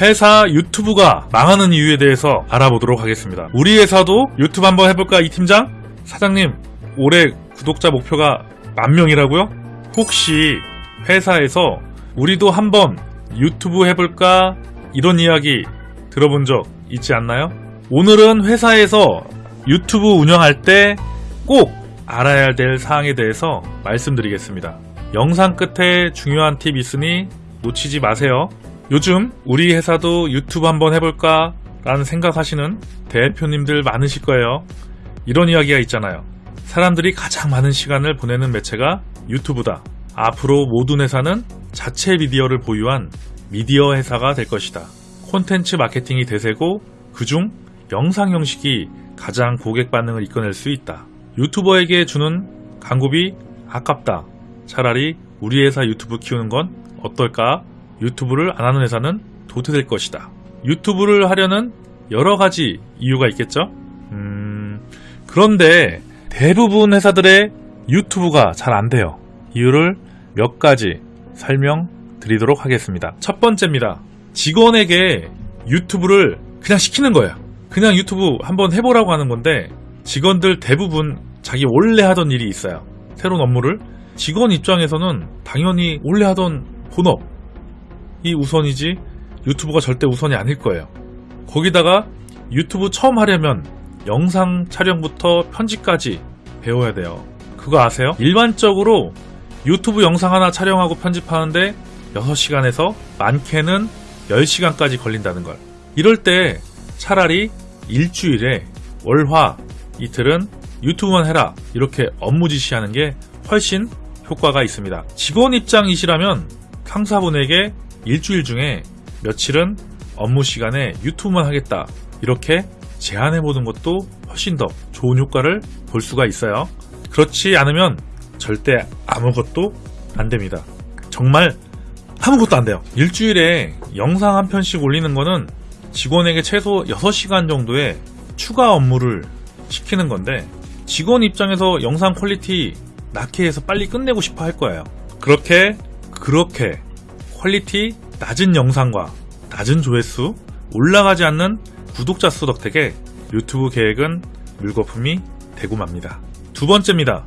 회사 유튜브가 망하는 이유에 대해서 알아보도록 하겠습니다. 우리 회사도 유튜브 한번 해볼까 이 팀장? 사장님 올해 구독자 목표가 만 명이라고요? 혹시 회사에서 우리도 한번 유튜브 해볼까 이런 이야기 들어본 적 있지 않나요? 오늘은 회사에서 유튜브 운영할 때 꼭 알아야 될 사항에 대해서 말씀드리겠습니다. 영상 끝에 중요한 팁 있으니 놓치지 마세요. 요즘 우리 회사도 유튜브 한번 해볼까? 라는 생각하시는 대표님들 많으실 거예요. 이런 이야기가 있잖아요. 사람들이 가장 많은 시간을 보내는 매체가 유튜브다. 앞으로 모든 회사는 자체 미디어를 보유한 미디어 회사가 될 것이다. 콘텐츠 마케팅이 대세고 그중 영상 형식이 가장 고객 반응을 이끌어낼 수 있다. 유튜버에게 주는 광고비 아깝다. 차라리 우리 회사 유튜브 키우는 건 어떨까? 유튜브를 안 하는 회사는 도태될 것이다. 유튜브를 하려는 여러 가지 이유가 있겠죠? 음, 그런데 대부분 회사들의 유튜브가 잘 안 돼요. 이유를 몇 가지 설명드리도록 하겠습니다. 첫 번째입니다. 직원에게 유튜브를 그냥 시키는 거예요. 그냥 유튜브 한번 해보라고 하는 건데 직원들 대부분 자기 원래 하던 일이 있어요. 새로운 업무를 직원 입장에서는 당연히 원래 하던 본업 이 우선이지 유튜브가 절대 우선이 아닐 거예요. 거기다가 유튜브 처음 하려면 영상 촬영부터 편집까지 배워야 돼요. 그거 아세요? 일반적으로 유튜브 영상 하나 촬영하고 편집하는데 6시간에서 많게는 10시간까지 걸린다는 걸. 이럴 때 차라리 일주일에 월화 이틀은 유튜브만 해라 이렇게 업무 지시하는 게 훨씬 효과가 있습니다. 직원 입장이시라면 상사분에게 일주일 중에 며칠은 업무 시간에 유튜브만 하겠다 이렇게 제안해 보는 것도 훨씬 더 좋은 효과를 볼 수가 있어요. 그렇지 않으면 절대 아무것도 안 됩니다. 정말 아무것도 안 돼요. 일주일에 영상 한 편씩 올리는 거는 직원에게 최소 6시간 정도의 추가 업무를 시키는 건데 직원 입장에서 영상 quality 낮게 해서 빨리 끝내고 싶어 할 거예요. 그렇게 그렇게 quality 낮은 영상과 낮은 조회수 올라가지 않는 구독자 수 덕택에 유튜브 계획은 물거품이 되고 맙니다. 두 번째입니다.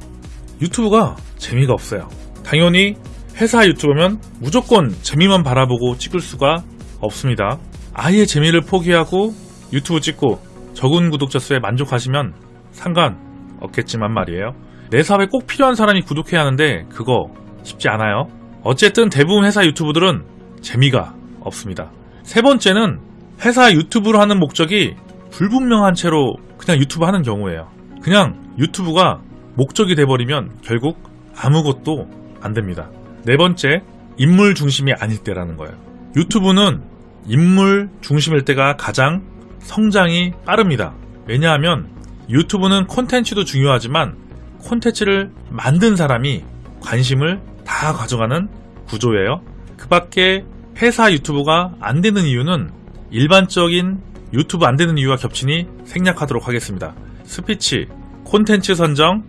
유튜브가 재미가 없어요. 당연히 회사 유튜브면 무조건 재미만 바라보고 찍을 수가 없습니다. 아예 재미를 포기하고 유튜브 찍고 적은 구독자 수에 만족하시면 상관 없겠지만 말이에요. 내 사업에 꼭 필요한 사람이 구독해야 하는데 그거 쉽지 않아요. 어쨌든 대부분 회사 유튜브들은 재미가 없습니다. 세 번째는 회사 유튜브를 하는 목적이 불분명한 채로 그냥 유튜브 하는 경우예요. 그냥 유튜브가 목적이 돼버리면 결국 아무것도 안 됩니다. 네 번째, 인물 중심이 아닐 때라는 거예요. 유튜브는 인물 중심일 때가 가장 성장이 빠릅니다. 왜냐하면 유튜브는 콘텐츠도 중요하지만 콘텐츠를 만든 사람이 관심을 다 가져가는 구조예요. 그 밖에 회사 유튜브가 안 되는 이유는 일반적인 유튜브 안 되는 이유와 겹치니 생략하도록 하겠습니다. 스피치, 콘텐츠 선정,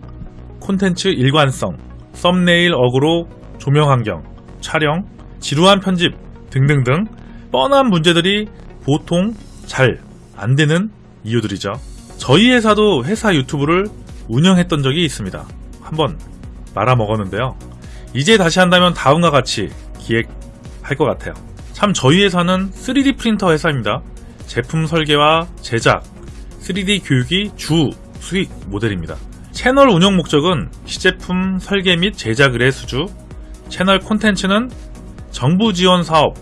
콘텐츠 일관성, 썸네일 어그로, 조명 환경, 촬영, 지루한 편집 등등등 뻔한 문제들이 보통 잘 안 되는 이유들이죠. 저희 회사도 회사 유튜브를 운영했던 적이 있습니다. 한번 말아먹었는데요. 이제 다시 한다면 다음과 같이 기획할 것 같아요. 참 저희 회사는 3D 프린터 회사입니다. 제품 설계와 제작, 3D 교육이 주 수익 모델입니다. 채널 운영 목적은 시제품 설계 및 제작 의뢰 수주, 채널 콘텐츠는 정부 지원 사업,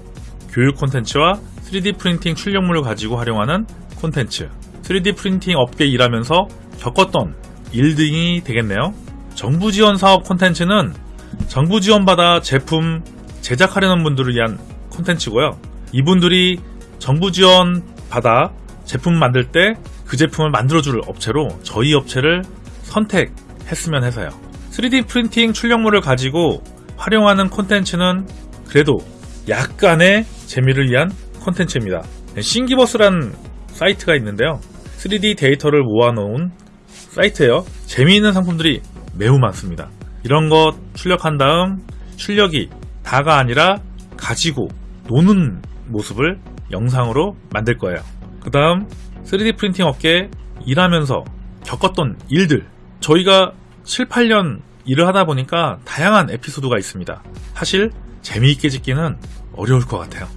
교육 콘텐츠와 3D 프린팅 출력물을 가지고 활용하는 콘텐츠, 3D 프린팅 업계 일하면서 겪었던 일 등이 되겠네요. 정부 지원 사업 콘텐츠는 정부 지원받아 제품 제작하려는 분들을 위한 콘텐츠고요. 이분들이 정부 지원 받아 제품 만들 때 그 제품을 만들어줄 업체로 저희 업체를 선택했으면 해서요. 3D 프린팅 출력물을 가지고 활용하는 콘텐츠는 그래도 약간의 재미를 위한 콘텐츠입니다. 신기버스란 사이트가 있는데요. 3D 데이터를 모아놓은 사이트예요. 재미있는 상품들이 매우 많습니다. 이런 것 출력한 다음 출력이 다가 아니라 가지고 노는 모습을 영상으로 만들 거예요. 그 다음 3D 프린팅 업계에 일하면서 겪었던 일들 저희가 7, 8년 일을 하다 보니까 다양한 에피소드가 있습니다. 사실 재미있게 찍기는 어려울 것 같아요.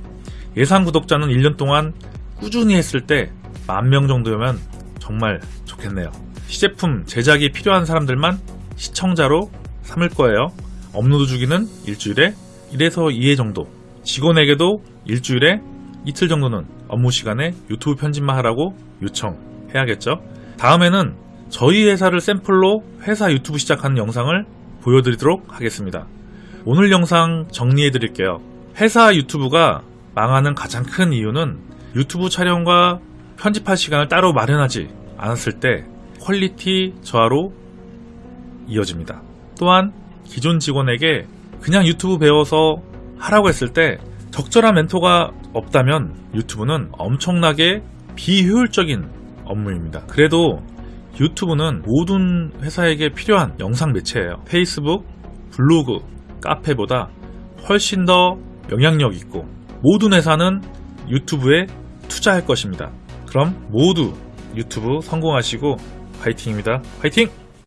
예상 구독자는 1년 동안 꾸준히 했을 때 만 명 정도면 정말 좋겠네요. 시제품 제작이 필요한 사람들만 시청자로 삼을 거예요. 업로드 주기는 일주일에 1에서 2회 정도. 직원에게도 일주일에 이틀 정도는 업무 시간에 유튜브 편집만 하라고 요청해야겠죠. 다음에는 저희 회사를 샘플로 회사 유튜브 시작하는 영상을 보여드리도록 하겠습니다. 오늘 영상 정리해 드릴게요. 회사 유튜브가 망하는 가장 큰 이유는 유튜브 촬영과 편집할 시간을 따로 마련하지 않았을 때 quality 저하로 이어집니다. 또한 기존 직원에게 그냥 유튜브 배워서 하라고 했을 때 적절한 멘토가 없다면 유튜브는 엄청나게 비효율적인 업무입니다. 그래도 유튜브는 모든 회사에게 필요한 영상 매체예요. 페이스북, 블로그, 카페보다 훨씬 더 영향력 있고 모든 회사는 유튜브에 투자할 것입니다. 그럼 모두 유튜브 성공하시고 화이팅입니다. 화이팅!